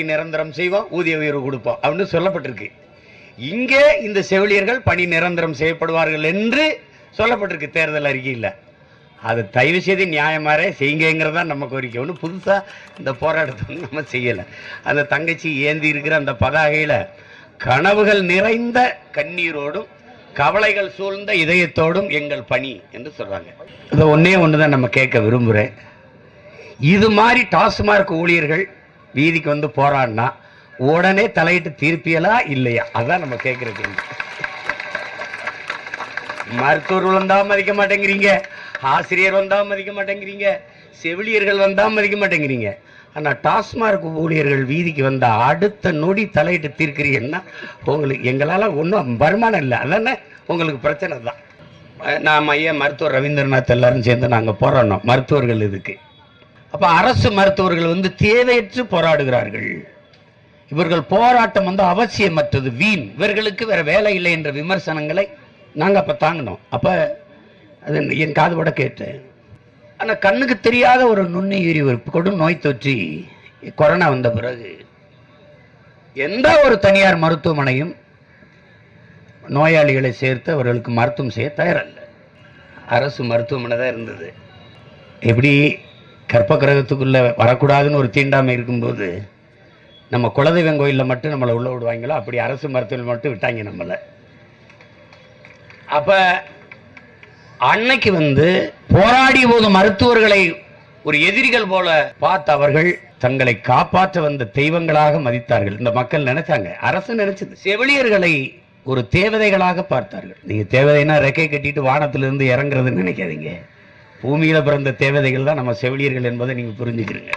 பணி நிரந்தரம் செய்வோம் ஊதிய உயர்வு கொடுப்போம் அப்படின்னு சொல்லப்பட்டிருக்கு. இங்கே இந்த செவிலியர்கள் பணி நிரந்தரம் செய்யப்படுவார்கள் என்று சொல்லப்பட்டிருக்கு தேர்தல் அறிக்கையில். அது தயவு செய்து நியாயமாரே செய்யுங்கிறதா நம்ம கோரிக்கை. ஒன்று புதுசாக இந்த போராட்டத்தை நம்ம செய்யலை. அந்த தங்கச்சி ஏந்தி இருக்கிற அந்த பதாகையில் கனவுகள் நிறைந்த கண்ணீரோடும் கவலைகள் சூழ்ந்த இதயத்தோடும் எங்கள் பணி என்று சொல்றாங்க. இதை ஒன்னே ஒன்று தான் நம்ம கேட்க விரும்புகிறேன் இது மாதிரி டாஸ்மார்க் ஊழியர்கள் வீதிக்கு வந்து போராடினா உடனே தலையிட்டு தீர்ப்பியலா இல்லையா? அதான் நம்ம கேட்கிற கேள்வி. மருத்துவர்கள் வந்தா மதிக்க மாட்டேங்கிறீங்க. ஆசிரியர் வந்தா மதிக்க மாட்டேங்கிறீங்க. செவிலியர்கள் வந்தா மதிக்க மாட்டேங்கிறீங்க. ஆனால் டாஸ்மார்க் ஊழியர்கள் வீதிக்கு வந்த அடுத்த நொடி தலையிட்டு தீர்க்கிறீங்கன்னா உங்களுக்கு எங்களால் ஒன்றும் வருமானம் இல்லை. அதானே? உங்களுக்கு பிரச்சனை தான். நாம் ஐயா மருத்துவர் ரவீந்திரநாத் எல்லாரும் சேர்ந்து நாங்கள் போராடினோம் மருத்துவர்கள் இதுக்கு. அப்ப அரசு மருத்துவர்கள் வந்து தேவையற்று போராடுகிறார்கள். இவர்கள் போராட்டம் வந்து அவசியமற்றது. வீண். இவர்களுக்கு வேற வேலை இல்லை என்ற விமர்சனங்களை நாங்கள் அப்போ தாங்கினோம். அப்போ அது என் காதுபட கேட்டேன். ஆனால் கண்ணுக்கு தெரியாத ஒரு நுண்ணுயிரி ஒரு கொடும் நோய் தொற்றி கொரோனா வந்த பிறகு எந்த ஒரு தனியார் மருத்துவமனையும் நோயாளிகளை சேர்த்து அவர்களுக்கு மருத்துவம் செய்ய தயாரல்ல. அரசு மருத்துவமனை தான் இருந்தது. எப்படி கற்ப கிரகத்துக்குள்ள வரக்கூடாதுன்னு ஒரு தீண்டாமை இருக்கும்போது நம்ம குலதெய்வம் கோயிலில் மட்டும் நம்மளை உள்ள விடுவாங்களோ? அப்படி அரசு மருத்துவம் மட்டும் விட்டாங்க நம்மளை. அப்ப அன்னைக்கு வந்து போராடிய போது மருத்துவர்களை ஒரு எதிரிகள் போல பார்த்த அவர்கள் தங்களை காப்பாற்ற வந்த தெய்வங்களாக மதித்தார்கள். இந்த மக்கள் நினைச்சாங்க அரசு நினைச்சது. செவிலியர்களை ஒரு தேவதைகளாக பார்த்தார்கள். நீங்க தேவதைனா ரெக்கை கட்டிட்டு வானத்திலிருந்து இறங்குறதுன்னு நினைக்காதீங்க. பூமியில பிறந்த தேவதைகள் தான் நம்ம செவிலியர்கள் என்பதை நீங்க புரிஞ்சுக்கிறீங்க.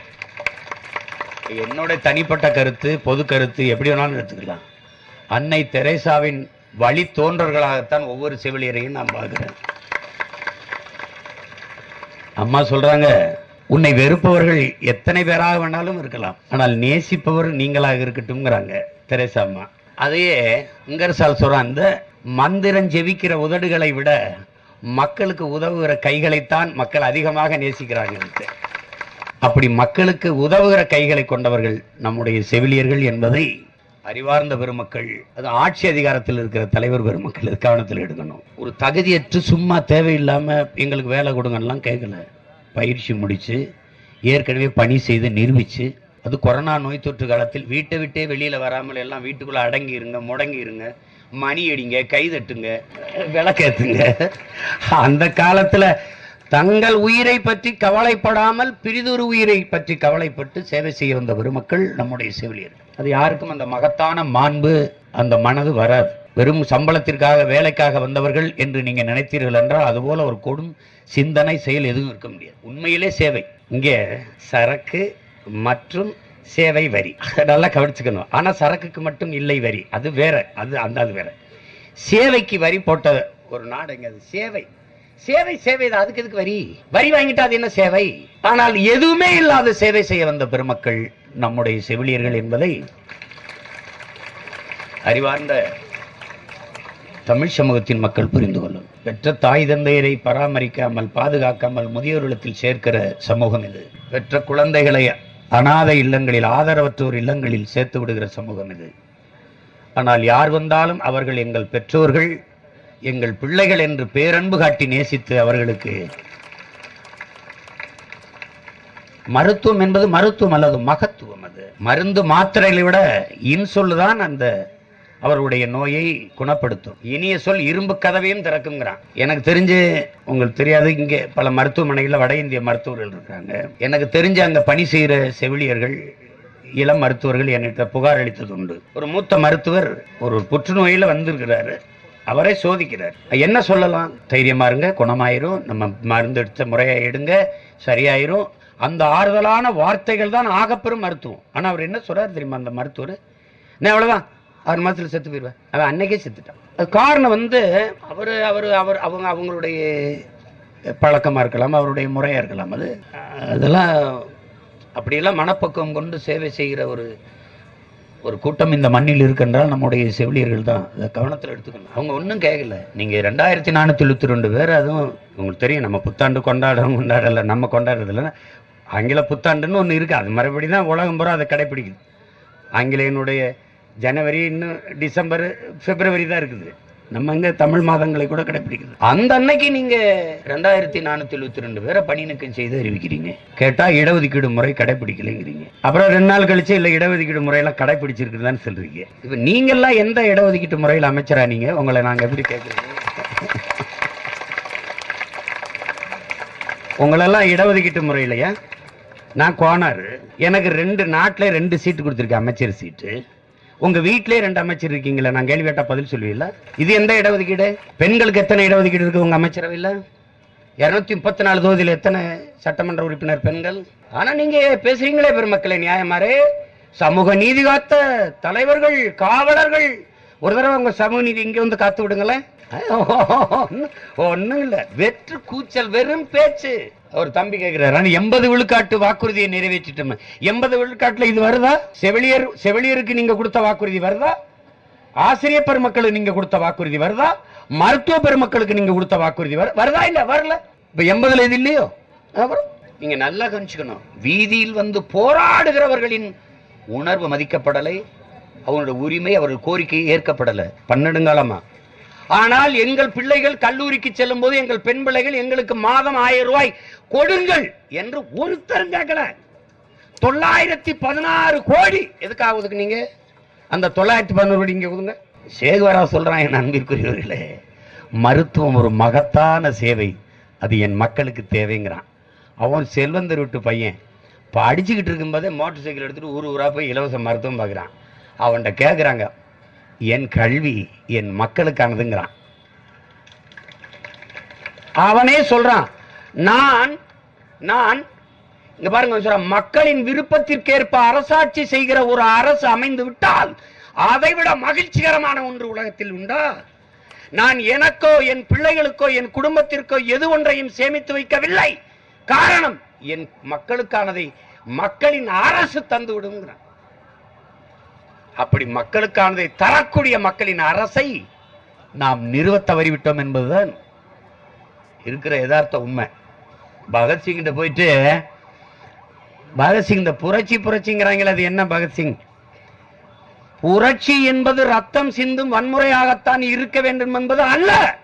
என்னுடைய தனிப்பட்ட கருத்து பொது கருத்து எப்படி வேணாலும் எடுத்துக்கலாம். அன்னை தெரேசாவின் வழி தோன்றர்களாகத்தான் ஒவ்வொரு செவிலியரையும் நான் பார்க்கிறேன். அம்மா சொல்றாங்க உன்னை வெறுப்பவர்கள் எத்தனை பேராக வேணாலும் இருக்கலாம். ஆனால் நேசிப்பவர் நீங்களாக இருக்கட்டும்ங்கிறாங்க தெரேசா அம்மா. அதையே இங்கரசால் சொல்றான் இந்த மந்திரம் ஜெபிக்கிற உதடுகளை விட மக்களுக்கு உதவுகிற கைகளைத்தான் மக்கள் அதிகமாக நேசிக்கிறார்கள். அப்படி மக்களுக்கு உதவுகிற கைகளை கொண்டவர்கள் நம்முடைய செவிலியர்கள் என்பதை அறிவார்ந்த பெருமக்கள் அது ஆட்சி அதிகாரத்தில் இருக்கிற தலைவர் பெருமக்கள் இது கவனத்தில் எடுக்கணும். ஒரு தகுதியற்று சும்மா தேவையில்லாமல் எங்களுக்கு வேலை கொடுங்கலாம் கேட்கல பயிற்சி முடித்து ஏற்கனவே பணி செய்து நிரூபித்து அது கொரோனா நோய் தொற்று காலத்தில் வீட்டை விட்டே வெளியில் வராமல் எல்லாம் வீட்டுக்குள்ளே அடங்கி இருங்க முடங்கி இருங்க மணி அடிங்க கைதட்டுங்க விளக்கேத்துங்க. அந்த காலத்தில் தங்கள் உயிரை பற்றி கவலைப்படாமல் பிரிதொரு உயிரை பற்றி கவலைப்பட்டு சேவை செய்ய வந்த பெருமக்கள் நம்முடைய செவிலியர் அது யாருக்கும் அந்த மகத்தான மாண்பு அந்த மனது வராது. வெறும் சம்பளத்திற்காக வேலைக்காக வந்தவர்கள் என்று நீங்கள் நினைத்தீர்கள் என்றால் அதுபோல் ஒரு கொடும் சிந்தனை செயல் எதுவும் இருக்க முடியாது. உண்மையிலே சேவை. இங்கே சரக்கு மற்றும் சேவை வரி. நல்லா கவனிச்சுக்கணும். ஆனா சரக்குக்கு மட்டும் இல்லை வரி. அது வேற. அது அந்த அது வேற. சேவைக்கு வரி போட்ட ஒரு நாடு எங்க? அது சேவை. சேவை சேவை தான் அதுக்கு எதுக்கு வரி? வரி வாங்கிட்டா அது என்ன சேவை? ஆனால் எதுவுமே இல்லாத சேவை செய்ய வந்த பெருமக்கள் நம்முடைய செவிலியர்கள் என்பதை அறிவார்ந்த தமிழ் சமூகத்தின் மக்கள் புரிந்து கொள்ளும். பெற்ற தாய் தந்தையரை பராமரிக்காமல் பாதுகாக்காமல் முதியோர் சேர்க்கிற சமூகம் இது. பெற்ற குழந்தைகளை அனாதை இல்லங்களில் ஆதரவற்றோர் இல்லங்களில் சேர்த்து விடுகிற சமூகம் இது. ஆனால் யார் வந்தாலும் அவர்கள் எங்கள் பெற்றோர்கள் எங்கள் பிள்ளைகள் என்று பேரன்பு காட்டி நேசித்து அவர்களுக்கு மருத்துவம் என்பது மருத்துவம் அல்லது மகத்துவம் அது. மருந்து மாத்திரைகளை விட இன்சொல்லுதான் அந்த அவர்களுடைய நோயை குணப்படுத்தும். இனிய சொல் இரும்பு கதவையும் திறக்குங்கிறான். எனக்கு தெரிஞ்சு உங்களுக்கு தெரியாது இங்கே பல மருத்துவமனைகளில் வட இந்திய மருத்துவர்கள் இருக்காங்க. எனக்கு தெரிஞ்ச அங்கே பணி செய்கிற செவிலியர்கள் இளம் மருத்துவர்கள் என்கிட்ட புகார் அளித்தது உண்டு ஒரு மூத்த மருத்துவர் ஒரு புற்றுநோயில் வந்திருக்கிறாரு. அவரை சோதிக்கிறார். என்ன சொல்லலாம்? தைரியமா இருங்க குணமாயிரும். நம்ம மருந்து எடுத்த முறையா எடுங்க சரியாயிரும். அந்த ஆறுதலான வார்த்தைகள் தான் ஆகப்பெரும் மருத்துவம். ஆனால் அவர் என்ன சொல்றாரு தெரியுமா அந்த மருத்துவர்? நான் அவ்வளவுதான். ஆறு மாதத்தில் செத்து போயிடுவேன் அவன் அன்னைக்கே செத்துட்டான். அது காரணம் வந்து அவர் அவர் அவர் அவங்க அவங்களுடைய பழக்கமாக இருக்கலாம் அவருடைய முறையாக இருக்கலாம். அது அதெல்லாம் அப்படியெல்லாம் மனப்பக்குவம் கொண்டு சேவை செய்கிற ஒரு ஒரு கூட்டம் இந்த மண்ணில் இருக்கின்றால் நம்முடைய செவிலியர்கள் தான் அதை கவனத்தில் எடுத்துக்கணும். அவங்க ஒன்றும் கேட்கல நீங்கள் ரெண்டாயிரத்தி நானூற்றி எழுபத்தி ரெண்டு பேர் அதுவும் உங்களுக்கு தெரியும் நம்ம புத்தாண்டு கொண்டாடுறோம் கொண்டாடல நம்ம கொண்டாடுறதில்ல ஆங்கில புத்தாண்டுன்னு ஒன்று இருக்குது அது மறுபடி தான் உலகம் பூரா அதை கடைப்பிடிக்குது. ஆங்கிலேயனுடைய ஜனவரி இன்னும் டிசம்பர் பிப்ரவரி தான் இருக்குது. நம்ம இங்க தமிழ் மாதங்களை கூட கடைபிடிக்குது அந்த அன்னைக்கு நீங்க ரெண்டாயிரத்தி நானூத்தி எழுபத்தி ரெண்டு பேரை பணிநீக்கம் செய்து அறிவிக்கிறீங்க. கேட்டா இடஒதுக்கீடு முறை கடைபிடிக்கலைங்கிறீங்க அப்புறம் ரெண்டு நாள் கழிச்சு இல்ல இடஒதுக்கீடு முறையெல்லாம் கடைபிடிச்சிருக்குதான்னு சொல்றீங்க. இப்ப நீங்கெல்லாம் எந்த இடஒதுக்கீட்டு முறையில் அமைச்சரா நீங்க? உங்களை நாங்க எப்படி கேட்கறீங்க உங்களெல்லாம் இடஒதுக்கீட்டு முறையிலையா? நான் கோனார். எனக்கு ரெண்டு நாட்டில் ரெண்டு சீட்டு கொடுத்துருக்கேன் அமைச்சர் சீட்டு. உங்க வீட்டிலே ரெண்டு அமைச்சர் இருக்கீங்களா நான் கேள்வி கேட்டா பதில் சொல்லுவீங்களா? இது எந்த இடஒதுக்கீடு? பெண்களுக்கு எத்தனை இடஒதுக்கீடு இருக்கு உங்க அமைச்சரவையில்? இருநூத்தி முப்பத்தி நாலு தொகுதியில் எத்தனை சட்டமன்ற உறுப்பினர் பெண்கள்? ஆனா நீங்க பேசுறீங்களே பெருமக்களே நியாயமாரே. சமூக நீதி காத்த தலைவர்கள் காவலர்கள் ஒரு தடவை உங்க சமூக நீதி இங்க வந்து காத்து விடுங்களேன். ஒண்ணும் இல்ல. வெற்று கூச்சல் வெறும் பேச்சு. ஒரு தம்பி கேட்கிறாரு எண்பது விழுக்காட்டு வாக்குறுதியை நிறைவேற்றிட்டோம். எண்பது விழுக்காட்டுல இது வருதா? செவிலியர் செவிலியருக்கு நீங்க கொடுத்த வாக்குறுதி வருதா? ஆசிரிய பெருமக்களுக்கு நீங்க கொடுத்த வாக்குறுதி வருதா? மருத்துவ பெருமக்களுக்கு நீங்க கொடுத்த வாக்குறுதி வருதா இல்ல வரல? இப்ப எண்பதுல இது இல்லையோ? அப்புறம் நீங்க நல்லா கணிச்சுக்கணும் வீதியில் வந்து போராடுகிறவர்களின் உணர்வு மதிக்கப்படலை அவனோட உரிமை அவர்கள் கோரிக்கை ஏற்கப்படலை. பன்னெடுங்காலமா? ஆனால் எங்கள் பிள்ளைகள் கல்லூரிக்கு செல்லும் போது எங்கள் பெண் பிள்ளைகள் எங்களுக்கு மாதம் ஆயிரம் ரூபாய் கொடுங்கள் என்று ஒருத்தரும் கேட்கல. தொள்ளாயிரத்தி பதினாறு கோடி. எதுக்காக ஒதுக்குனீங்க? அந்த தொள்ளாயிரத்தி பதினோரு கோடி இங்க ஒதுங்க. சேகுவரா சொல்றான் என் அன்பிற்குரியவர்களே மருத்துவம் ஒரு மகத்தான சேவை. அது என் மக்களுக்கு தேவைங்கிறான். அவன் செல்வந்தர் விட்டு பையன். படிச்சுக்கிட்டு இருக்கும்போதே மோட்டார் சைக்கிள் எடுத்துகிட்டு ஊர் ஊராக போய் இலவச மருத்துவம் பார்க்குறான். அவன்கிட்ட கேட்குறாங்க என் கல்வி என் மக்களுக்கானதுங்கிறான். அவனே சொல்றான் நான் நான் இங்க பாருங்க மக்களின் விருப்பத்திற்கேற்ப அரசாட்சி செய்கிற ஒரு அரசு அமைந்து விட்டால் அதைவிட மகிழ்ச்சிகரமான ஒன்று உலகத்தில் உண்டா? நான் எனக்கோ என் பிள்ளைகளுக்கோ என் குடும்பத்திற்கோ எது ஒன்றையும் சேமித்து வைக்கவில்லை. காரணம் என் மக்களுக்கானதை மக்களின் அரசு தந்து விடுங்கிறான் அப்படி மக்களுக்கானதை தரக்கூடிய மக்களின் அரசை நாம் நிறுவ தவறிவிட்டோம் என்பதுதான் இருக்கிற யதார்த்த உண்மை. பகத்சிங்கிட்ட போயிட்டு பகத்சிங் இந்த புரட்சி புரட்சிங்கிறாங்களே அது என்ன பகத்சிங் புரட்சி என்பது ரத்தம் சிந்தும் வன்முறையாகத்தான் இருக்க வேண்டும் என்பது அல்ல.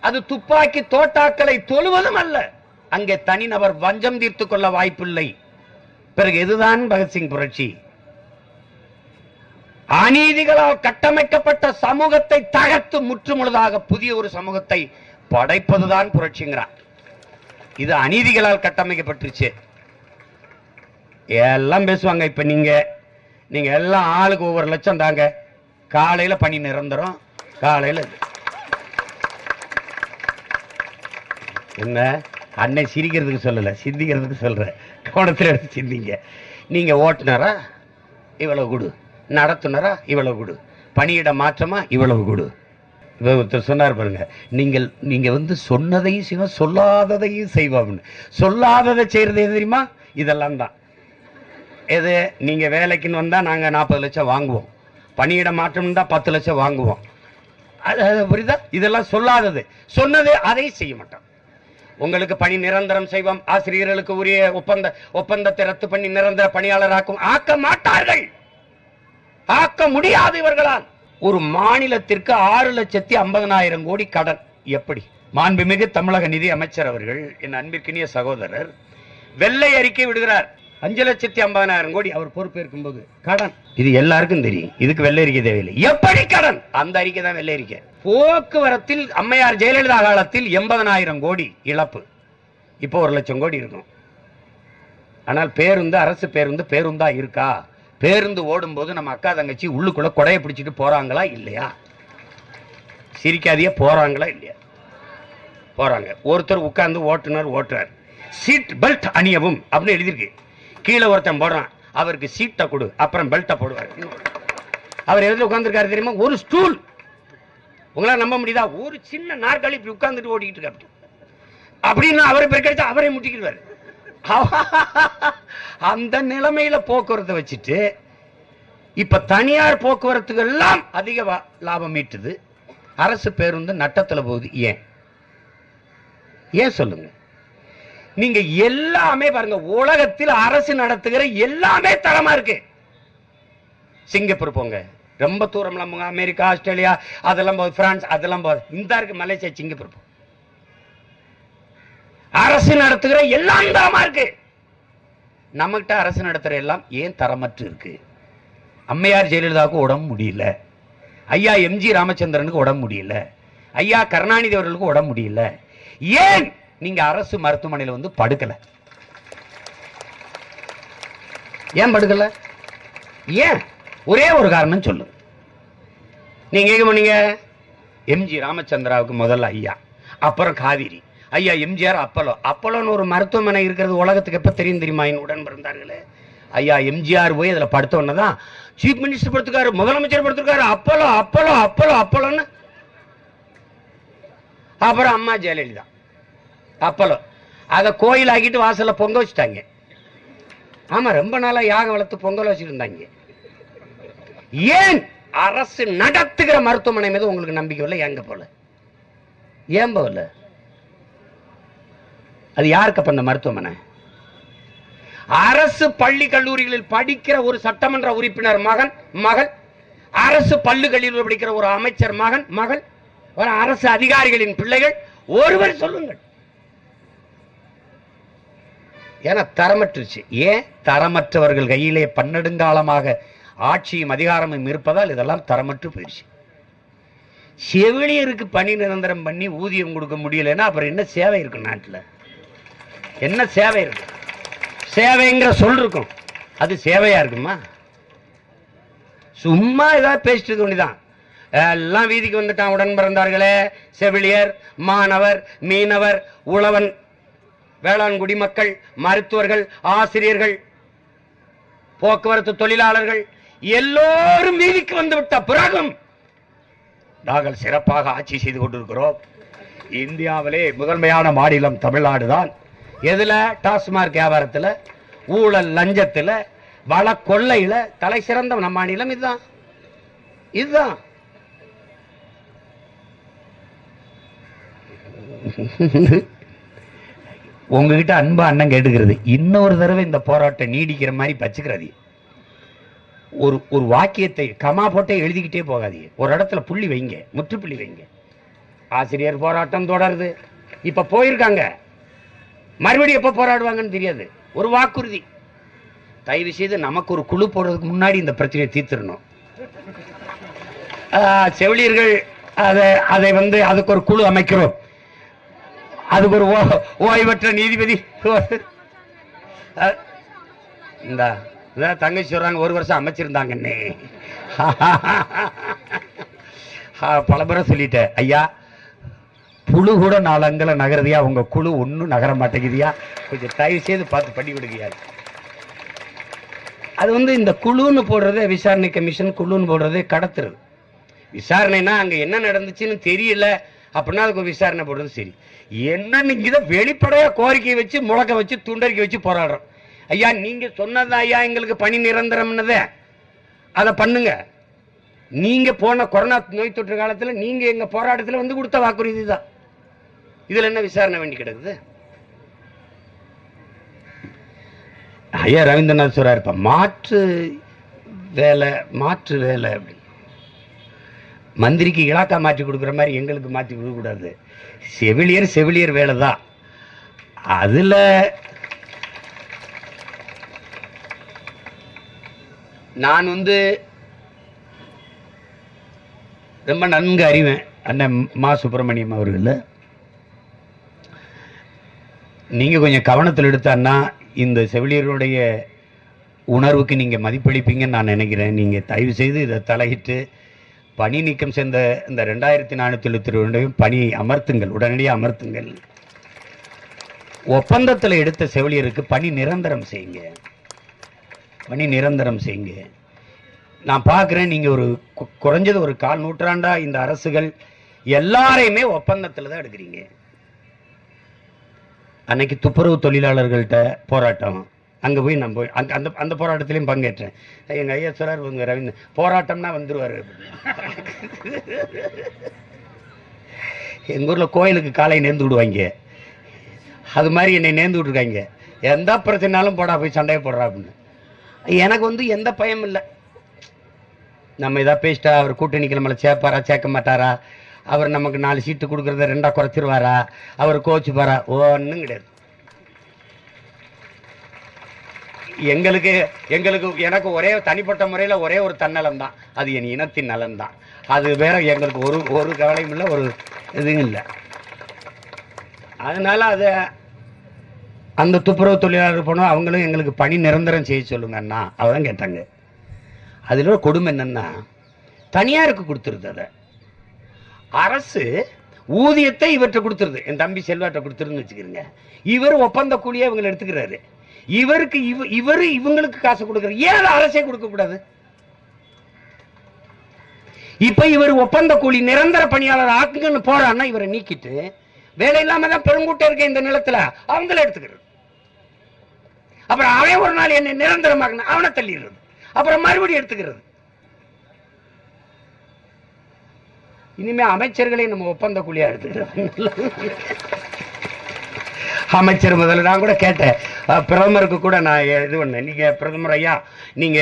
அது துப்பாக்கி தோட்டாக்களை தொழுவதும் அல்ல. அங்கே தனிநபர் வஞ்சம் தீர்த்து கொள்ள வாய்ப்பில்லை. பிறகு எதுதான் பகத்சிங் புரட்சி? அநீதிகளால் கட்டமைக்கப்பட்ட சமூகத்தை தகர்த்து முற்றுமுழுதாக புதிய ஒரு சமூகத்தை படைப்பதுதான் புரட்சிங்கிறான் இது அநீதிகளால் கட்டமைக்கப்பட்டுருச்சு. எல்லாம் பேசுவாங்க இப்போ நீங்கள் நீங்கள் எல்லாம் ஆளுக்கு ஒவ்வொரு லட்சம் தாங்க. காலையில் பணி நிரந்தரம். காலையில் என்ன? அன்னை சிரிக்கிறதுக்கு சொல்லலை சிந்திக்கிறதுக்கு சொல்கிறேன் கோணத்தில் எடுத்து சிந்திங்க. நீங்கள் ஓட்டுனரா? இவ்வளோ கொடு. நடத்துனரா? இவ்வளவு கொடு. பணியிட மாற்றமா? இவ்வளவு கொடு. ஒருத்தர் சொன்னார் பாருங்க நீங்கள் நீங்க வந்து சொன்னதையும் செய்வோம் சொல்லாததையும் செய்வோம்னு. சொல்லாததை செய்யறது தெரியுமா? இதெல்லாம் தான். எது? நீங்க வேலைக்குன்னு வந்தா நாங்க நாற்பது லட்சம் வாங்குவோம். பணியிட மாற்றம் தான் பத்து லட்சம் வாங்குவோம். அது அது புரியுதா? இதெல்லாம் சொல்லாதது. சொன்னது அதை செய்ய மாட்டோம். உங்களுக்கு பணி நிரந்தரம் செய்வோம். ஆசிரியர்களுக்கு உரிய ஒப்பந்த ஒப்பந்தத்தை ரத்து பண்ணி நிரந்தர பணியாளராக்கும் ஆக்க மாட்டார்கள். ஆக்க முடியாது இவர்களால். ஒரு மாநிலத்திற்கு ஆறு லட்சத்தி ஐம்பதனாயிரம் கோடி கடன். எப்படி? மாண்புமிகு தமிழக நிதி அமைச்சர் அவர்கள் என் அன்பிற்கினிய சகோதரர் வெள்ளை அறிக்கை விடுகிறார். அஞ்சு லட்சத்தி ஐம்பதனாயிரம் கோடி அவர் பொறுப்பேற்கும் போது கடன். இது எல்லாருக்கும் தெரியும். இதுக்கு வெள்ளை அறிக்கை தேவையில்லை. எப்படி கடன்? அந்த அறிக்கை தான் வெள்ளை அறிக்கை. போக்குவரத்தில் அம்மையார் ஜெயலலிதா காலத்தில் எண்பதனாயிரம் கோடி இழப்பு. இப்போ ஒரு லட்சம் கோடி இருக்கும். ஆனால் பேருந்து அரசு பேருந்து பேருந்தா இருக்கா? பேருந்து ஓடும்போது நம்ம அக்கா தங்கச்சி உள்ளுக்குள்ள கொடையை பிடிச்சிட்டு போறாங்களா இல்லையா? சிரிக்காதையே போறாங்களா இல்லையா? போறாங்க. ஒருத்தர் உட்கார்ந்து ஓட்டுனர் ஓட்டுறார். சீட் பெல்ட் அணியவும் அப்படின்னு எழுதியிருக்கு. கீழே ஒருத்தன் போடுறான். அவருக்கு சீட்டை கொடு அப்புறம் பெல்ட்டை போடுவார். அவர் எதில் உட்காந்துருக்காரு தெரியுமா? ஒரு ஸ்டூல் உங்களால் நம்ப முடியுதா? ஒரு சின்ன நாற்காலி இப்படி உட்காந்துட்டு ஓடிக்கிட்டு இருக்காரு அப்படின்னு அவரை பெருக்கடிச்சா அவரே முட்டிக்கிடுவார். அந்த நிலைமையில போக்குவரத்தை வச்சுட்டு இப்ப தனியார் போக்குவரத்துகள் எல்லாம் அதிக லாபம் ஈட்டுது. அரசு பேருந்து நட்டத்துல போகுது. ஏன்? ஏன் சொல்லுங்க? நீங்க எல்லாமே பாருங்க உலகத்தில் அரசு நடத்துகிற எல்லாமே தரமா இருக்கு. சிங்கப்பூர் போங்க. ரொம்ப தூரம்லாம் அமெரிக்கா ஆஸ்திரேலியா அதெல்லாம் போகுது. பிரான்ஸ் அதெல்லாம் போகுது. இந்த இருக்கு மலேசியா சிங்கப்பூர் போகும் அரசு நடத்துகிற எல்லாம் தரமா இருக்கு. நம்மகிட்ட அரசு நடத்துகிற எல்லாம் ஏன் தரமற்று இருக்கு? அம்மையார் ஜெயலலிதாவுக்கு உடம்பு முடியல. ஐயா எம்ஜி ராமச்சந்திரனுக்கு உடம்பு முடியல. ஐயா கருணாநிதி அவர்களுக்கு உடம்பு முடியல. ஏன் நீங்க அரசு மருத்துவமனையில் வந்து படுக்கல? ஏன் படுக்கல? ஏன்? ஒரே ஒரு காரணம் சொல்லு. நீங்க எங்க பண்ணீங்க எம்ஜி ராமச்சந்திராவுக்கு முதல்ல ஐயா அப்புறம் காவிரி. ஐயா எம்ஜிஆர் அப்பலோ. அப்பலோன்னு ஒரு மருத்துவமனை இருக்கிறது உலகத்துக்கு எப்போ தெரியும் தெரியுமா? என் உடன் பிறந்தார்களே ஐயா எம்ஜிஆர் போய் அதில் படுத்த உடனே தான் சீஃப் மினிஸ்டர் படுத்துக்காரு முதலமைச்சர் படுத்துருக்காரு. அப்பலோ அப்பலோ அப்பலோ அப்பலோன்னு. அப்புறம் அம்மா ஜெயலலிதா. அப்பலோ. அதை கோயில் ஆக்கிட்டு வாசலில் பொங்க வச்சுட்டாங்க. ஆமாம் ரொம்ப நாளாக யாகம் வளர்த்து பொங்கல் வச்சுட்டு இருந்தாங்க ஏன் அரசு நடத்துகிற மருத்துவமனை மீது உங்களுக்கு நம்பிக்கை இல்லை? எங்கே போல? ஏன் போகல அது யாருக்கு அப்ப அந்த மருத்துவமனை? அரசு பள்ளி கல்லூரிகளில் படிக்கிற ஒரு சட்டமன்ற உறுப்பினர் மகன் மகள். அரசு பள்ளிகளில் படிக்கிற ஒரு அமைச்சர் மகன் மகள். ஒரு அரசு அதிகாரிகளின் பிள்ளைகள். ஒருவர் சொல்லுங்கள். ஏன்னா தரமற்றுச்சு. ஏன்? தரமற்றவர்கள் கையிலே பன்னெடுங்காலமாக ஆட்சியும் அதிகாரமும் இருப்பதால் இதெல்லாம் தரமற்று போயிடுச்சு. செவிலியருக்கு பணி நிரந்தரம் பண்ணி ஊதியம் கொடுக்க முடியலன்னா அப்புறம் என்ன சேவை இருக்கும் நாட்டில்? என்ன சேவை இருக்கும் சேவைங்கிற சொல் இருக்கும். அது சேவையா இருக்குமா? சும்மா ஏதாவது பேசிட்டு துணிதான் எல்லாம் வீதிக்கு வந்துட்டான் உடன் பிறந்தார்களே. செவிலியர் மாணவர் மீனவர் உழவன் வேளாண் குடிமக்கள் மருத்துவர்கள் ஆசிரியர்கள் போக்குவரத்து தொழிலாளர்கள் எல்லோரும் வீதிக்கு வந்து விட்ட பிறகும் நாங்கள் சிறப்பாக ஆட்சி செய்து கொண்டிருக்கிறோம். இந்தியாவிலே முதன்மையான மாநிலம் தமிழ்நாடு தான் எதுல? டாஸ்மார்க் வியாபாரத்தில் ஊழல் லஞ்சத்தில் வள கொள்ளையில் தலை சிறந்த நம்ம மாநிலம் இதுதான். இதுதான். உங்ககிட்ட அன்பா அண்ணன் கேட்டுக்கிறது. இன்னொரு தடவை இந்த போராட்டம் நீடிக்கிற மாதிரி பச்சுக்கிறாதி. ஒரு ஒரு வாக்கியத்தை கமா போட்டே எழுதிக்கிட்டே போகாதீங்க ஒரு இடத்துல புள்ளி வைங்க முற்றுப்புள்ளி வைங்க. ஆசிரியர் போராட்டம் தொடருது. இப்போ போயிருக்காங்க. மறுபடியும் எப்போ போராடுவாங்கன்னு தெரியாது. ஒரு வாக்குறுதி. தயவு செய்து நமக்கு ஒரு குழு போடுறதுக்கு முன்னாடி இந்த பிரச்சனையை தீர்த்திடணும். செவிலியர்கள் அதை அதை வந்து அதுக்கு ஒரு குழு அமைக்கிறோம். அதுக்கு ஒரு ஓ- ஓய்வற்ற நீதிபதி. இந்த இந்தா இதான் தங்கச்சி சொல்றாங்க ஒரு வருஷம் அமைச்சிருந்தாங்கன்னே. பல முறை சொல்லிட்டேன். ஐயா புழு கூட நாலு நகருதியா? உங்க குழு ஒன்றும் நகர மாட்டேங்குதியா? கொஞ்சம் தயவு செய்து பார்த்து பண்ணி விடுங்கயா அது வந்து இந்த குழுன்னு போடுறதே விசாரணை கமிஷன் குழுன்னு போடுறதே கடத்துறது. விசாரணைனா அங்கே என்ன நடந்துச்சுன்னு தெரியல அப்படின்னா அதுக்கு விசாரணை போடுறது சரி. என்னன்னு இங்குதோ வெளிப்படையாக கோரிக்கை வச்சு முழக்க வச்சு துண்டறிக்கை வச்சு போராடுறோம். ஐயா நீங்கள் சொன்னது ஐயா எங்களுக்கு பணி நிரந்தரம்னதே. அதை பண்ணுங்க. நீங்கள் போன கொரோனா நோய் தொற்று காலத்தில் நீங்கள் எங்கள் போராட்டத்தில் வந்து கொடுத்த வாக்குறுதி தான். இதுல என்ன விசாரணை வேண்டி கிடக்குது? ஐயா ரவீந்திரநாத் சொல்கிறார் இப்போ மாற்று வேலை மாற்று வேலை அப்படி. மந்திரிக்கு இலாக்கா மாற்றி கொடுக்குற மாதிரி எங்களுக்கு மாற்றி கொடுக்கக்கூடாது செவிலியர் செவிலியர் வேலை தான். அதுல நான் வந்து ரொம்ப நன்கு அறிவேன் அண்ணன் மா சுப்பிரமணியம் அவர்கள். நீங்கள் கொஞ்சம் கவனத்தில் எடுத்தான்னா இந்த செவிலியருடைய உணர்வுக்கு நீங்கள் மதிப்பளிப்பீங்கன்னு நான் நினைக்கிறேன். நீங்கள் தயவு செய்து இதை தலையிட்டு பணி நீக்கம் சேர்ந்த இந்த ரெண்டாயிரத்தி நானூற்றி எழுபத்தி ரெண்டையும் பணி அமர்த்துங்கள். உடனடியாக அமர்த்துங்கள். ஒப்பந்தத்தில் எடுத்த செவிலியருக்கு பணி நிரந்தரம் செய்யுங்க. பணி நிரந்தரம் செய்யுங்க. நான் பார்க்குறேன் நீங்கள் ஒரு குறைஞ்சது ஒரு கால் நூற்றாண்டாக இந்த அரசுகள் எல்லாரையுமே ஒப்பந்தத்தில் தான் எடுக்கிறீங்க. அன்னைக்கு துப்புரவு தொழிலாளர்கள்ட்ட போராட்டம். அங்கே போய் நான் போய் அந்த அந்த அந்த போராட்டத்திலையும் பங்கேற்றேன். எங்கள் ஐயா சொல்றார் உங்க ரவீந்திர போராட்டம்னா வந்துடுவார் எங்கள் ஊரில் கோயிலுக்கு காலை நேர்ந்து விடுவாங்க. அது மாதிரி என்னை நேர்ந்து விட்ருக்காங்க எந்த பிரச்சனைனாலும் போடா போய் சண்டையை போடுறா அப்படின்னு. எனக்கு வந்து எந்த பயமும் இல்லை. நம்ம எதாவது பேசிட்டா அவர் கூட்டணிக்கு நம்மளை சேர்ப்பாரா சேர்க்க மாட்டாரா? அவர் நமக்கு நாலு சீட்டு கொடுக்குறத ரெண்டாக குறைச்சிருவாரா? அவர் கோச்சுப்பாரா? ஒன்றும் கிடையாது. எங்களுக்கு எங்களுக்கு எனக்கு ஒரே தனிப்பட்ட முறையில் ஒரே ஒரு தன்னலம் தான் அது என் இனத்தின் நலன் தான் அது வேற எங்களுக்கு ஒரு ஒரு கவலையும் இல்லை ஒரு இதுவும் இல்லை. அதனால் அதை அந்த துப்புரவு தொழிலாளர் போனோம் அவங்களும் எங்களுக்கு பணி நிரந்தரம் செய்ய சொல்லுங்க அண்ணா. அவதான் கேட்டாங்க. அதில் கொடுமை என்னன்னா தனியாருக்கு கொடுத்துருது அதை. அரசு ஊதியத்தை இவற்றை கொடுத்துருது. என் தம்பி செல்வாட்ட கொடுத்துருன்னு வச்சுக்கிறீங்க. இவர் ஒப்பந்த கூலியை இவங்களை எடுத்துக்கிறாரு. இவருக்கு இவ இவர் இவங்களுக்கு காசு கொடுக்குற ஏன் அரசே கொடுக்க கூடாது? இப்ப இவர் ஒப்பந்த கூலி நிரந்தர பணியாளர் ஆக்குங்கன்னு போறான்னா இவரை நீக்கிட்டு வேலை இல்லாம தான் பெருங்கூட்டம் இருக்க இந்த நிலத்துல அவங்கள எடுத்துக்கிறது. அப்புறம் அவன் ஒரு நாள் என்ன நிரந்தரமாக்கணும் அவனை தள்ளிடுறது. அப்புறம் மறுபடியும் எடுத்துக்கிறது. இனிமே அமைச்சர்களை நம்ம ஒப்பந்த கூலியா எடுத்துக்கிறோம். அமைச்சர் முதல்ல நான் கூட கேட்டேன். பிரதமருக்கு கூட நான் இது பண்ணேன். நீங்க பிரதமர் ஐயா நீங்க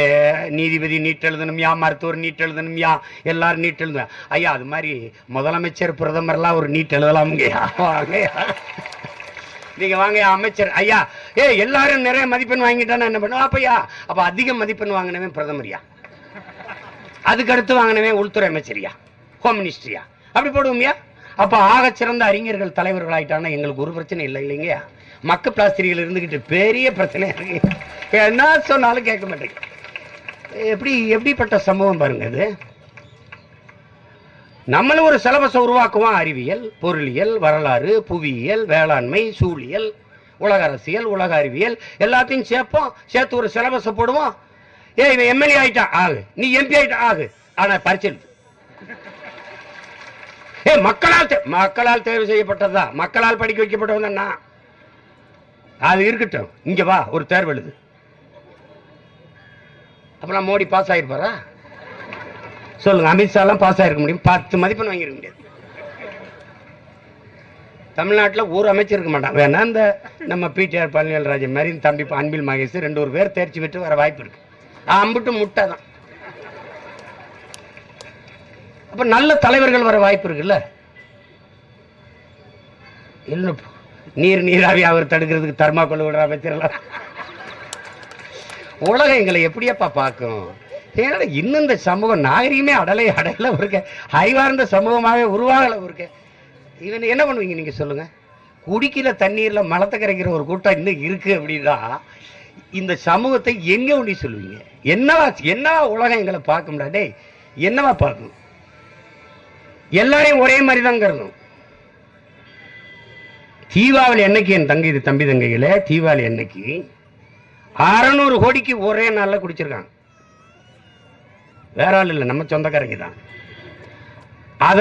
நீதிபதி நீட் எழுதணும்யா மருத்துவர் நீட் எழுதணும்யா எல்லாரும் நீட் எழுதுவேன் ஐயா அது மாதிரி முதலமைச்சர் பிரதமர்லாம் ஒரு நீட் எழுதலாமுங்கய்யா வாங்கய்யா நீங்க வாங்க அமைச்சர் ஐயா. ஏ எல்லாரும் நிறைய மதிப்பெண் வாங்கிட்டானா என்ன பண்ணுவோம் அப்பையா அப்ப அதிக மதிப்பெண் வாங்கினவன் பிரதமர்யா அதுக்கு அடுத்து வாங்கினவன் உள்துறை அமைச்சரியா ஹோம் மினிஸ்ட்ரியா அப்படி போடுவோம்யா? அப்போ ஆக சிறந்த அறிஞர்கள் தலைவர்கள் ஆயிட்டாங்கன்னா எங்களுக்கு ஒரு பிரச்சனை இல்லை இல்லைங்கயா மக்க பிளாஸ்திரிகள் இருந்துக்கிட்டு பெரிய பிரச்சனை. இருக்கு என்ன சொன்னாலும் கேட்க மாட்டேங்க. எப்படி எப்படிப்பட்ட சம்பவம் பாருங்க இது. நம்மளும் ஒரு சிலபஸை உருவாக்குவோம். அறிவியல் பொருளியல் வரலாறு புவியியல் வேளாண்மை சூழியல் உலக அரசியல் உலக அறிவியல் எல்லாத்தையும் சேர்ப்போம். சேர்த்து ஒரு சிலபஸை போடுவோம். ஏ இவன் எம்எல்ஏ ஆகிட்டான் ஆகு. நீ எம்பி ஆகிட்டான் ஆகு. ஆனால் பரிசு ஏ மக்களால் தே- மக்களால் தேர்வு செய்யப்பட்டதா? மக்களால் படிக்க வைக்கப்பட்டவன் நான். அது இருக்கட்டும். இங்க வா ஒரு தேர்வு எழுது. அப்புறம் மோடி பாஸ் ஆகிருப்பாரா சொல்லுங்க அமித்ஷாலாம் பாஸ் ஆகிருக்க முடியும். பத்து மதிப்பெண் வாங்கியிருக்க முடியாது. தமிழ்நாட்டில் ஒரு அமைச்சர் இருக்க மாட்டான். வேணா இந்த நம்ம பிடிஆர் பழனிவேல்ராஜன் மாதிரி தம்பி அன்பில் மகேஷ் ரெண்டு ஒரு பேர் தேர்ச்சி பெற்று வர வாய்ப்பு இருக்கு. அம்பிட்டு முட்டை தான். அப்ப நல்ல தலைவர்கள் வர வாய்ப்பு இருக்குல்ல? இல்லை நீர் நீராவி அவர் தடுக்கிறதுக்கு தர்மாக்கோல் விடுற அமைச்சர்லாம் உலகம் எங்களை எப்படியப்பா பார்க்கும்? ஏன்னா இன்னும் இந்த சமூகம் நாகரிகமே அடலை அடையல இருக்க அறிவார்ந்த சமூகமாகவே உருவாகல இருக்க இவன் என்ன பண்ணுவீங்க நீங்க சொல்லுங்க? குடிக்கிற தண்ணீர்ல மலத்தை கரைக்கிற ஒரு கூட்டம் இன்னும் இருக்கு அப்படின்னா இந்த சமூகத்தை எங்க ஒண்டி சொல்லுவீங்க? என்னவா என்னவா உலகம் எங்களை பார்க்க முடியாது டேய், என்னவா பார்க்கணும்? எல்லாரையும் ஒரே மாதிரி தான் தீபாவளி என்னைக்கு என் தங்கை இது தம்பி தங்கையில் தீபாவளி அன்னைக்கு அறநூறு கோடிக்கு ஒரே நாளில் குடிச்சிருக்காங்க. வேற ஆள் இல்லை நம்ம சொந்தக்காரங்க தான். அத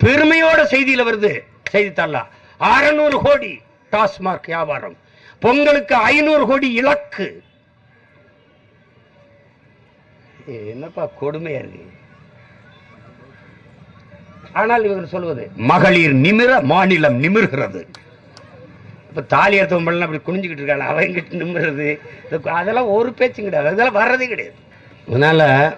பெருமையோட செய்தியில் வருது செய்தித்தாளா அறநூறு கோடி டாஸ்மார்க் வியாபாரம். பொங்கலுக்கு ஐநூறு கோடி இலக்கு. என்னப்பா கொடுமையா இருக்கு? ஆனால் இவங்க சொல்வது மகளிர் நிமிர மாநிலம் நிமிர்கிறது. இப்ப தாலி எடுத்தவன் பண்ணலாம் அப்படி குனிஞ்சுக்கிட்டு இருக்காங்க அவங்க நிமிர்றது? இது- அதெல்லாம் ஒரு பேச்சும் கிடையாது. அதெல்லாம் வர்றதே கிடையாது. அதனால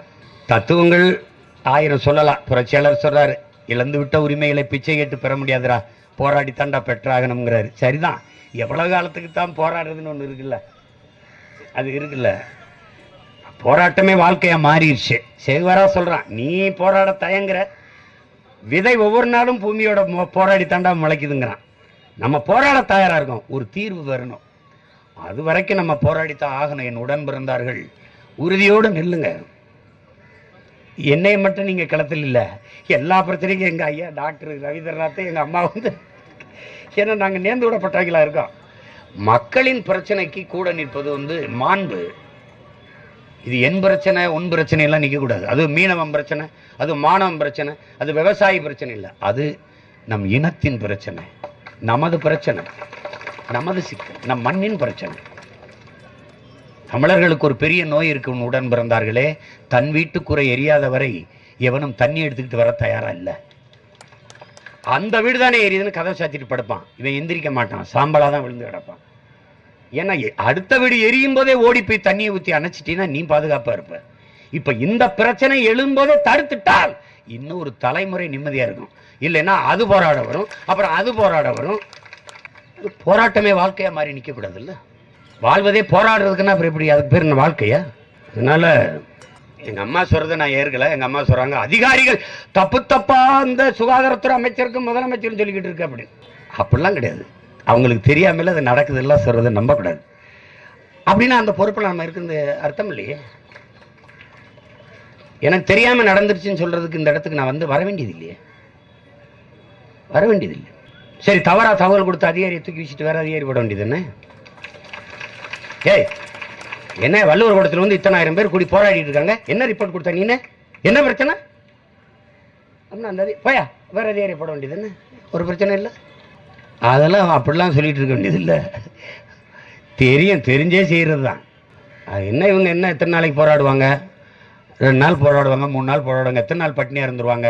தத்துவங்கள் ஆயிரம் சொல்லலாம். புரட்சியாளர் சொல்றாரு. இழந்து விட்ட உரிமைகளை பிச்சை கேட்டு பெற முடியாதுடா. போராடி தாண்டா பெற்றாகணுங்கிறாரு சரிதான். எவ்வளவு காலத்துக்கு தான் போராடுறதுன்னு ஒண்ணு இருக்குல்ல? அது இருக்குல்ல. போராட்டமே வாழ்க்கையா மாறிடுச்சு. சேகுவாரா சொல்றான் நீ போராட தயங்குற. விதை ஒவ்வொரு நாளும் பூமியோட போராடி தாண்டா முளைக்குதுங்கிறான். நம்ம போராட தயாராக இருக்கோம். ஒரு தீர்வு வரணும். அது வரைக்கும் நம்ம போராடித்தான் ஆகணும். என் உடன் பிறந்தார்கள். உறுதியோடு நில்லுங்க. என்னையை மட்டும் நீங்கள் களத்தில் இல்லை. எல்லா பிரச்சனைக்கும் எங்கள் ஐயா டாக்டர் ரவீந்திரநாத் எங்கள் அம்மா வந்து ஏன்னா நாங்கள் நேர்ந்து விடப்பட்டவங்களா இருக்கோம். மக்களின் பிரச்சனைக்கு கூட நிற்பது வந்து மாண்பு. இது என் பிரச்சனை உன் பிரச்சனை எல்லாம் நிற்கக்கூடாது அது மீனவன் பிரச்சனை அது மாணவன் பிரச்சனை அது விவசாயி பிரச்சனை இல்லை. அது நம் இனத்தின் பிரச்சனை நமது பிரச்சனை நமது சிக்கல் நம் மண்ணின் பிரச்சனை. தமிழர்களுக்கு ஒரு பெரிய நோய் இருக்கு உடன் பிறந்தார்களே. தன் வீட்டுக்குறை எரியாத வரை எவனும் தண்ணி எடுத்துக்கிட்டு வர தயாரா இல்லை. அந்த வீடு தானே எரியுதுன்னு கதவை சாத்திட்டு படுப்பான். இவன் எந்திரிக்க மாட்டான். சாம்பலா தான் விழுந்து கிடப்பான். ஏன்னா அடுத்த வீடு எரியும் போதே ஓடி போய் தண்ணியை ஊற்றி அணைச்சிட்டீங்கன்னா நீ பாதுகாப்பாக இருப்ப. இப்ப இந்த பிரச்சனை எழும்போதே தடுத்துட்டால் இன்னும் ஒரு தலைமுறை நிம்மதியாக இருக்கும். இல்லைன்னா அது போராட வரும் அப்புறம் அது போராட வரும். போராட்டமே வாழ்க்கையாக மாறி நிற்கக்கூடாது இல்லை இல்ல வாழ்வதே போராடுறதுக்குன்னா அப்புறம் எப்படி? அதுக்கு பேர் என்ன வாழ்க்கையா? அதனால எங்கள் அம்மா சொல்கிறத நான் ஏற்கலை. எங்க அம்மா சொல்றாங்க அதிகாரிகள் தப்பு தப்பாக அந்த சுகாதாரத்துறை அமைச்சருக்கும் முதலமைச்சரும் சொல்லிக்கிட்டு இருக்கு அப்படி அப்படிலாம் கிடையாது. அவங்களுக்கு தெரியாமல் அது நடக்குது சொல்கிறத நம்பக்கூடாது. அப்படின்னா அந்த பொறுப்பில் நம்ம இருக்கிறது அர்த்தம் இல்லையே? எனக்கு தெரியாமல் நடந்துருச்சுன்னு சொல்கிறதுக்கு இந்த இடத்துக்கு நான் வந்து வர வேண்டியது இல்லையே? வர வேண்டியது இல்லை. சரி தவறாக தகவல் கொடுத்த அதிகாரியை தூக்கி வச்சுட்டு வேறு அதிகாரி போட வேண்டியது என்ன? ஏய் என்ன வள்ளுவர் கூடத்தில் வந்து இத்தனாயிரம் பேர் கூடி போராடிட்டு இருக்காங்க? என்ன ரிப்போர்ட் கொடுத்த நீ என்ன? பிரச்சனை? அப்படின்னா அந்த போயா வேறு அதிகாரி போட வேண்டியது என்ன? ஒரு பிரச்சனை இல்லை? அதெல்லாம் அப்படிலாம் சொல்லிட்டு இருக்க வேண்டியதில்லை. தெரியும் தெரிஞ்சே செய்கிறது தான் அது என்ன இவங்க என்ன எத்தனை நாளைக்கு போராடுவாங்க? ரெண்டு நாள் போராடுவாங்க மூணு நாள் போராடுவாங்க எத்தனை நாள் பட்டினியாக இருந்துருவாங்க?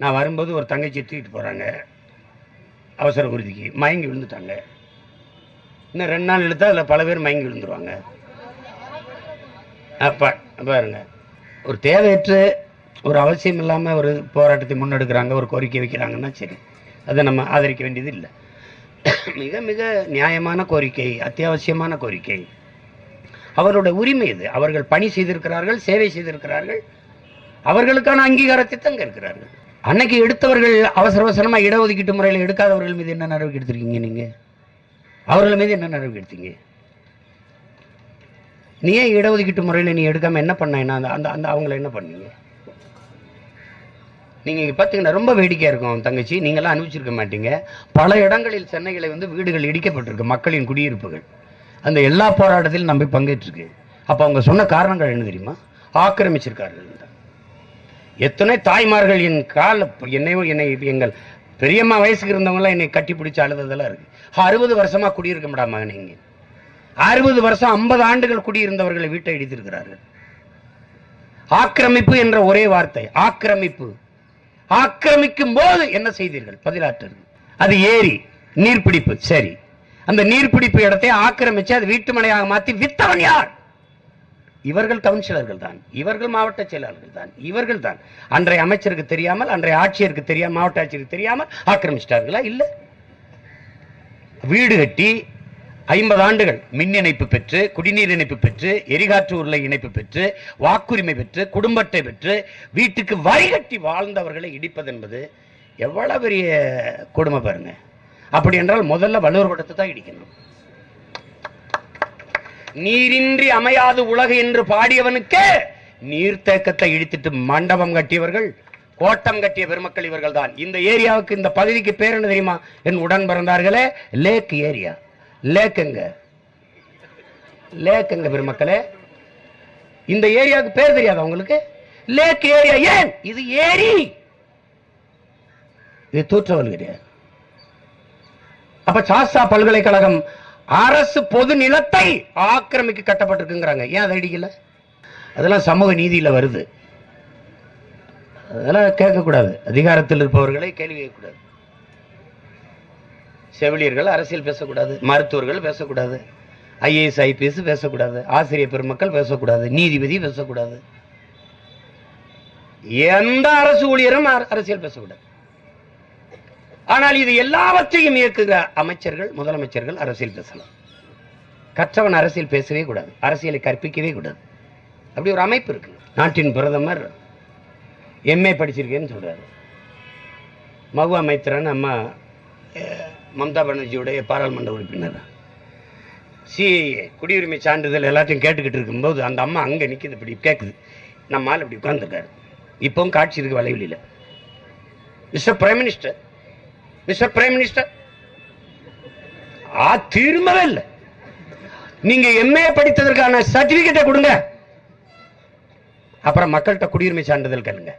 நான் வரும்போது ஒரு தங்கச்சி தூக்கிட்டு போகிறாங்க அவசர குருதிக்கு மயங்கி விழுந்துட்டாங்க. இன்னும் ரெண்டு நாள் எடுத்தால் அதில் பல பேர் மயங்கி விழுந்துருவாங்க. அப்போ பாருங்க. ஒரு தேவையற்று ஒரு அவசியம் இல்லாமல் ஒரு போராட்டத்தை முன்னெடுக்கிறாங்க ஒரு கோரிக்கை வைக்கிறாங்கன்னா சரி. அதை நம்ம ஆதரிக்க வேண்டியது இல்லை. மிக மிக நியாயமான கோரிக்கை அத்தியாவசியமான கோரிக்கை. அவருடைய உரிமை இது. அவர்கள் பணி செய்திருக்கிறார்கள் சேவை செய்திருக்கிறார்கள். அவர்களுக்கான அங்கீகாரத்தை தங்க இருக்கிறார்கள். அன்னைக்கு எடுத்தவர்கள் அவசர அவசரமாக இடஒதுக்கீட்டு முறையில் எடுக்காதவர்கள் மீது என்ன நடவடிக்கை எடுத்திருக்கீங்க நீங்கள் அவர்கள் மீது என்ன நடவடிக்கை எடுத்தீங்க? நீ ஏன் இடஒதுக்கீட்டு முறையில் நீ எடுக்காமல் என்ன பண்ண? என்ன அந்த அந்த அந்த அவங்கள என்ன பண்ணீங்க? நீங்கள் இங்கே பாத்தீங்கன்னா ரொம்ப வேடிக்கையாக இருக்கும் தங்கச்சி. நீங்களாம் அனுபவிச்சிருக்க மாட்டீங்க. பல இடங்களில் சென்னைகளை வந்து வீடுகள் இடிக்கப்பட்டிருக்கு மக்களின் குடியிருப்புகள். அந்த எல்லா போராட்டத்திலும் நம்பி பங்கேற்றிருக்கு. அப்போ அவங்க சொன்ன காரணங்கள் என்ன தெரியுமா? ஆக்கிரமிச்சிருக்கார்கள் எத்தனை தாய்மார்கள் என் கால என்னையும் என்னை எங்கள் பெரியம்மா வயசுக்கு இருந்தவங்களாம் என்னை கட்டி பிடிச்சி அழுததெல்லாம் இருக்கு. அறுபது வருஷமா குடியிருக்க முடியாம நீங்க அறுபது வருஷம் ஐம்பது ஆண்டுகள் குடியிருந்தவர்களை வீட்டை இடித்திருக்கிறார்கள். ஆக்கிரமிப்பு என்ற ஒரே வார்த்தை ஆக்கிரமிப்பு. ஆக்கிரமிக்கும் போது என்ன செய்தீர்கள்? பதிலாற்று அது ஏரி நீர்பிடிப்பு சரி. அந்த நீர்பிடிப்பு இடத்தை ஆக்கிரமிச்சு அது வீட்டுமனையாக மாற்றி வித்தவன் யார்? இவர்கள் கவுன்சிலர்கள் தான். இவர்கள் மாவட்ட செயலாளர்கள் தான். இவர்கள் தான். அன்றைய அமைச்சருக்கு தெரியாமல் அன்றைய ஆட்சியருக்கு தெரியாமல் மாவட்ட ஆட்சியருக்கு தெரியாமல் ஆக்கிரமிச்சிட்டார்களா? இல்ல. வீடு கட்டி ஐம்பது ஆண்டுகள் மின் இணைப்பு பெற்று குடிநீர் இணைப்பு பெற்று எரிகாற்று உருளை இணைப்பு பெற்று வாக்குரிமை பெற்று குடும்பத்தை பெற்று வீட்டுக்கு வரிகட்டி வாழ்ந்தவர்களை இடிப்பது என்பது எவ்வளவு பெரிய கொடுமை பாருங்க. அப்படி என்றால் முதல்ல வள்ளுவர் படத்தை தான் இடிக்கணும். நீரின்றி அமையாது உலகு என்று பாடியவனுக்கே நீர்த்தேக்கத்தை இடித்துட்டு மண்டபம் கட்டியவர்கள் கோட்டம் கட்டிய பெருமக்கள் இவர்கள் தான் இந்த ஏரியாவுக்கு இந்த பகுதிக்கு பேர் என்ன தெரியுமா? என் உடன் பிறந்தார்களே லேக் ஏரியா. லேக்குங்க. லேக்குங்க பெருமக்களே. இந்த ஏரியாவுக்கு பேர் தெரியாதா உங்களுக்கு? லேக் ஏரியா ஏன்? இது ஏரி. இது தூற்றவல் கிடையாது. அப்ப சாஸ்தா பல்கலைக்கழகம் அரசு பொது நிலத்தை ஆக்கிரமிக்க கட்டப்பட்டிருக்குங்கிறாங்க. ஏன் அதை அடிக்கல? அதெல்லாம் சமூக நீதியில வருது. அதெல்லாம் கேட்கக்கூடாது. அதிகாரத்தில் இருப்பவர்களை கேள்வி கேட்கக்கூடாது. செவிலியர்கள் அரசியல் பேசக்கூடாது மருத்துவர்கள் பேசக்கூடாது ஐஏஎஸ் ஐபிஎஸ் பேசக்கூடாது ஆசிரியர் பெருமக்கள் பேசக்கூடாது நீதிபதி பேசக்கூடாது. எந்த அரசு ஊழியரும் அர- அரசியல் பேசக்கூடாது. ஆனால் இது எல்லாவற்றையும் இயக்குகிற அமைச்சர்கள் முதலமைச்சர்கள் அரசியல் பேசலாம். கற்றவன் அரசியல் பேசவே கூடாது அரசியலை கற்பிக்கவே கூடாது. அப்படி ஒரு அமைப்பு இருக்கு. நாட்டின் பிரதமர் எம்ஏ படிச்சிருக்கேன்னு சொல்றாரு. மகுவா மைத்ரன் அம்மா அஹ், மம்தா பானர்ஜியுடைய பாராளுமன்ற உறுப்பினர். சிஏஏ குடியுரிமை சான்றிதழ் எல்லாத்தையும் கேட்டுக்கிட்டு இருக்கும்போது அந்த அம்மா அங்கே நிற்கிது இப்படி கேட்குது நம்ம ஆள் இப்படி உட்காந்துருக்காரு இப்போவும் காட்சி இருக்கு வலைவெளியில். Mister prime minister mister prime minister ஆ திரும்பவே இல்லை. நீங்க எம்ஏ படித்ததற்கான சர்டிபிகேட்டை கொடுங்க. அப்புறம் மக்கள்கிட்ட குடியுரிமை சான்றிதழ் கேளுங்க.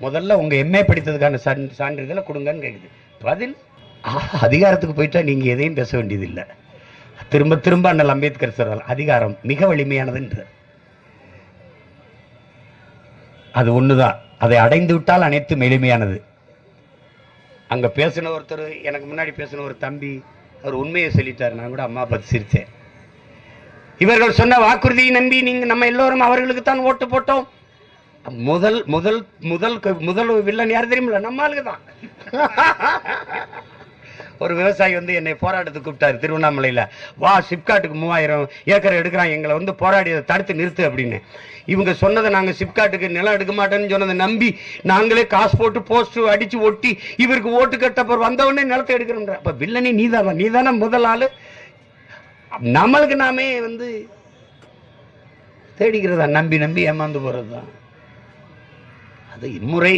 முதல்ல உங்க எம்ஏ படித்ததுக்கான சான்- சான்றிதழை கொடுங்கன்னு கேக்குது. பதில் அதிகாரத்துக்கு போயிட்டா நீங்க எதையும் பேச வேண்டியதில்லை. திரும்ப திரும்ப அண்ணல் அம்பேத்கர் சொல்றார் அதிகாரம் மிக வலிமையானதுன்றார் அது ஒண்ணுதான். அதை அடைந்து விட்டால் அனைத்தும் எளிமையானது. அங்க பேசின ஒருத்தர் எனக்கு முன்னாடி பேசின ஒரு தம்பி அவர் உண்மையை சொல்லிட்டார். நான் கூட அம்மா பார்த்து சிரித்தேன் இவர்கள் சொன்ன வாக்குறுதியை நம்பி நீங்க நம்ம எல்லோரும் அவர்களுக்கு தான் ஓட்டு போட்டோம். முதல் முதல் முதல் முதல் வில்லன் யார் தெரியுமில்ல? நம்ம ஆளுங்க தான். ஒரு விவசாயி வந்து என்னை போராட்டத்துக்கு கூப்பிட்டாரு திருவண்ணாமலையில். வா சிப்காட்டுக்கு மூவாயிரம் ஏக்கர் எடுக்கிறான் எங்களை வந்து போராடி அதை தடுத்து நிறுத்து அப்படின்னு. இவங்க சொன்னதை நாங்கள் சிப்காட்டுக்கு நிலம் எடுக்க மாட்டேன்னு சொன்னதை நம்பி நாங்களே காசு போட்டு போஸ்ட் அடித்து ஒட்டி இவருக்கு ஓட்டு கட்டப்போ வந்தவொடனே நிலத்தை எடுக்கிறோம் அப்போ வில்லனே நீதானா நீதானே முதல் ஆள். நம்மளுக்கு நாமே வந்து தேடிக்கிறதா? நம்பி நம்பி ஏமாந்து போறதுதான். அது இம்முறை.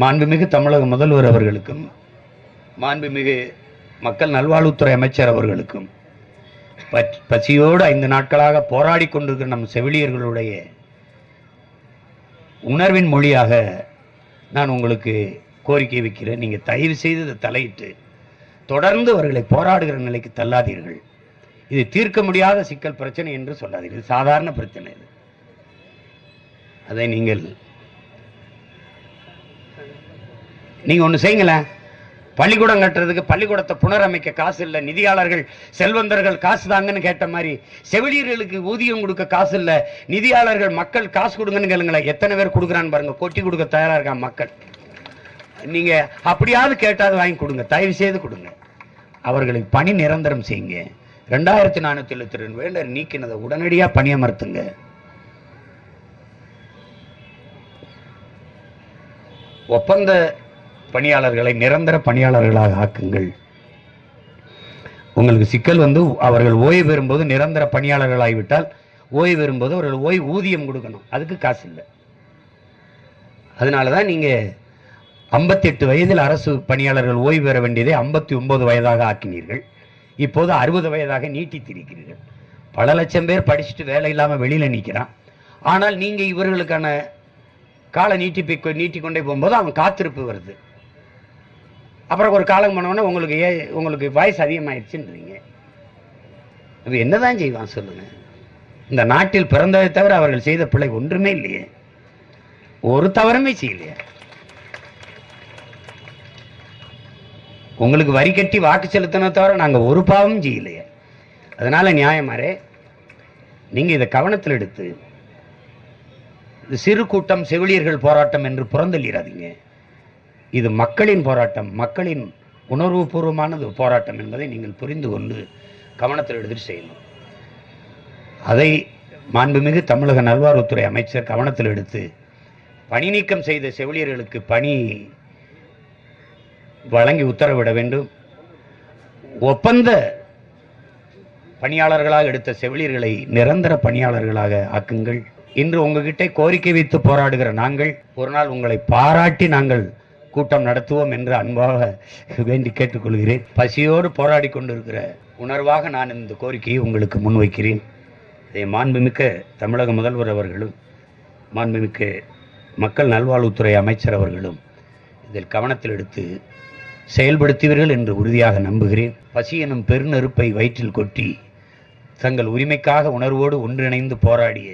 மாண்புமிகு தமிழக முதல்வர் அவர்களுக்கும் மாண்புமிகு மக்கள் நல்வாழ்வுத்துறை அமைச்சர் அவர்களுக்கும் பச்- பசியோடு ஐந்து நாட்களாக போராடி கொண்டிருக்கிற நம் செவிலியர்களுடைய உணர்வின் மொழியாக நான் உங்களுக்கு கோரிக்கை வைக்கிறேன். நீங்கள் தயவு செய்து இதை தலையிட்டு தொடர்ந்து அவர்களை போராடுகிற நிலைக்கு தள்ளாதீர்கள். இது தீர்க்க முடியாத சிக்கல் பிரச்சனை என்று சொல்லாதீர்கள். சாதாரண பிரச்சனை இது. அதை நீங்கள் நீங்கள் ஒன்று செய்யுங்களேன். பள்ளிக்கூடம் கட்டுறதுக்கு பள்ளிக்கூடத்தை புனரமைக்க காசு இல்லை. நிதியாளர்கள் செல்வந்தர்கள் காசு தாங்கன்னு கேட்ட மாதிரி செவிலியர்களுக்கு ஊதியம் கொடுக்க காசு இல்லை. நிதியாளர்கள் மக்கள் காசு கொடுங்கன்னு கேளுங்களேன். எத்தனை பேர் கொடுக்குறான்னு பாருங்க. கொட்டி கொடுக்க தயாராக இருக்கான் மக்கள். நீங்கள் அப்படியாவது கேட்டாவது வாங்கி கொடுங்க. தயவு செய்து கொடுங்க. அவர்களுக்கு பணி நிரந்தரம் செய்யுங்க. ரெண்டாயிரத்தி நானூற்றி எழுபத்தி ரெண்டு வேண்டர் நீக்கினதை உடனடியாக பணியமர்த்துங்க. ஒப்பந்த பணியாளர்களை நிரந்தர பணியாளர்களாக ஆக்குங்கள். உங்களுக்கு சிக்கல் வந்து அவர்கள் ஓய்வு பெறும்போது நிரந்தர பணியாளர்களாகிவிட்டால் ஓய்வு பெறும்போது அவர்கள் ஓய்வு ஊதியம் கொடுக்கணும். அதுக்கு காசு இல்லை. அதனால தான் நீங்கள் ஐம்பத்தெட்டு வயதில் அரசு பணியாளர்கள் ஓய்வு பெற வேண்டியதை ஐம்பத்தி ஒன்பது வயதாக ஆக்கினீர்கள். இப்போது அறுபது வயதாக நீட்டித்திருக்கிறீர்கள். பல லட்சம் பேர் படிச்சுட்டு வேலை இல்லாமல் வெளியில் நிற்கிறான் ஆனால் நீங்கள் இவர்களுக்கான கால நீட்டிப்பை நீட்டிக்கொண்டே போகும்போது அவன் காத்திருப்பு வருது. அப்புறம் ஒரு காலம் பண்ணோன்னே உங்களுக்கு ஏ உங்களுக்கு வாய்ஸ் அதிகமாகிடுச்சுன்றீங்க அப்போ என்ன என்னதான் செய்வான் சொல்லுங்க? இந்த நாட்டில் பிறந்ததை தவிர அவர்கள் செய்த பிள்ளை ஒன்றுமே இல்லையே. ஒரு தவறுமே செய்யலையே. உங்களுக்கு வரி கட்டி வாக்கு செலுத்தின தவிர நாங்கள் ஒரு பாவமும் செய்யலையே. அதனால் நியாயமாரே நீங்க இதை கவனத்தில் எடுத்து சிறு கூட்டம் செவிலியர்கள் போராட்டம் என்று புறந்தள்ளிடாதீங்க இது மக்களின் போராட்டம். மக்களின் உணர்வுபூர்வமானது போராட்டம் என்பதை நீங்கள் புரிந்து கொண்டு கவனத்தில் எடுத்துட்டு செய்யணும். அதை மாண்புமிகு தமிழக நல்வாழ்வுத்துறை அமைச்சர் கவனத்தில் எடுத்து பணி நீக்கம் செய்த செவிலியர்களுக்கு பணி வழங்கி உத்தரவிட வேண்டும். ஒப்பந்த பணியாளர்களாக எடுத்த செவிலியர்களை நிரந்தர பணியாளர்களாக ஆக்குங்கள். இன்று உங்ககிட்ட கோரிக்கை வைத்து போராடுகிற நாங்கள் ஒரு நாள் உங்களை பாராட்டி நாங்கள் கூட்டம் நடத்துவோம் என்று அன்பாக வேண்டி கேட்டுக்கொள்கிறேன். பசியோடு போராடி கொண்டிருக்கிற உணர்வாக நான் இந்த கோரிக்கையை உங்களுக்கு முன்வைக்கிறேன் இதை மாண்புமிக்க தமிழக முதல்வர் அவர்களும் மாண்புமிக்க மக்கள் நல்வாழ்வுத்துறை அமைச்சர் அவர்களும் இதில் கவனத்தில் எடுத்து செயல்படுத்துவீர்கள் என்று உறுதியாக நம்புகிறேன். பசி எனும் பெருநெருப்பை வயிற்றில் கொட்டி தங்கள் உரிமைக்காக உணர்வோடு ஒன்றிணைந்து போராடிய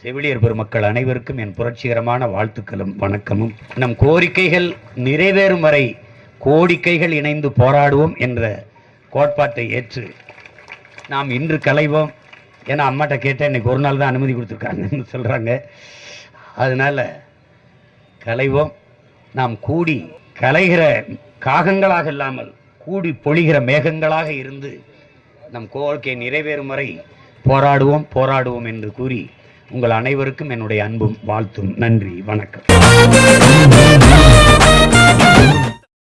செவிலியர் பெருமக்கள் அனைவருக்கும் என் புரட்சிகரமான வாழ்த்துக்களும் வணக்கமும். நம் கோரிக்கைகள் நிறைவேறும் வரை கோடிக்கைகள் இணைந்து போராடுவோம் என்ற கோட்பாட்டை ஏற்று நாம் இன்று கலைவோம். ஏன்னா அம்மாட்ட கேட்டேன் இன்னைக்கு ஒரு நாள் தான் அனுமதி கொடுத்துருக்காங்கன்னு சொல்கிறாங்க அதனால கலைவோம். நாம் கூடி கலைகிற காகங்களாக இல்லாமல் கூடி பொழிகிற மேகங்களாக இருந்து நம் கோரிக்கை நிறைவேறும் வரை போராடுவோம் போராடுவோம் என்று கூறி உங்கள் அனைவருக்கும் என்னுடைய அன்பும் வாழ்த்தும். நன்றி வணக்கம்.